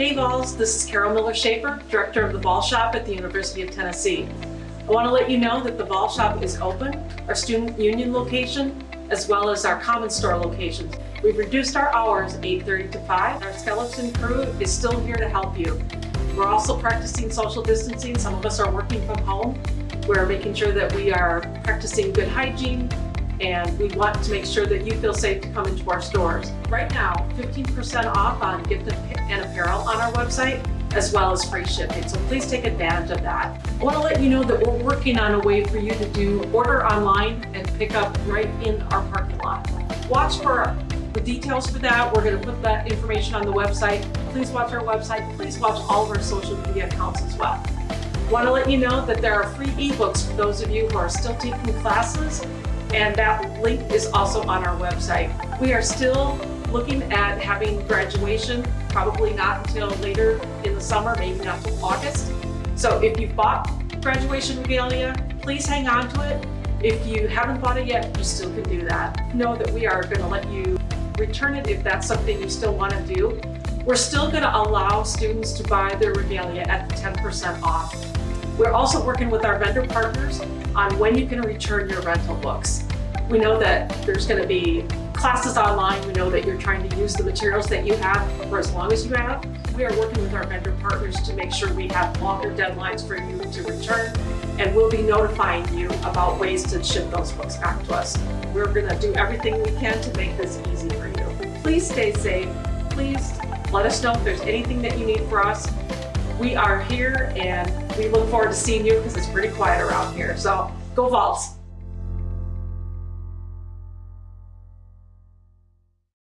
Hey Vols, this is Carol Miller Schaefer, Director of the Vol Shop at the University of Tennessee. I want to let you know that the Vol Shop is open, our Student Union location, as well as our Common Store locations. We've reduced our hours 8.30 to 5. Our skeleton crew is still here to help you. We're also practicing social distancing. Some of us are working from home. We're making sure that we are practicing good hygiene, and we want to make sure that you feel safe to come into our stores. Right now, 15% off on gift and apparel on our website, as well as free shipping, so please take advantage of that. I want to let you know that we're working on a way for you to do order online and pick up right in our parking lot. Watch for the details for that. We're going to put that information on the website. Please watch our website. Please watch all of our social media accounts as well. I Want to let you know that there are free ebooks for those of you who are still taking classes and that link is also on our website. We are still looking at having graduation, probably not until later in the summer, maybe not until August. So if you've bought graduation regalia, please hang on to it. If you haven't bought it yet, you still can do that. Know that we are going to let you return it if that's something you still want to do. We're still going to allow students to buy their regalia at the 10% off. We're also working with our vendor partners on when you can return your rental books. We know that there's going to be classes online. We know that you're trying to use the materials that you have for as long as you have. We are working with our vendor partners to make sure we have longer deadlines for you to return and we'll be notifying you about ways to ship those books back to us. We're going to do everything we can to make this easy for you. Please stay safe. Please let us know if there's anything that you need for us. We are here and we look forward to seeing you because it's pretty quiet around here. So go Vols!